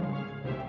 Música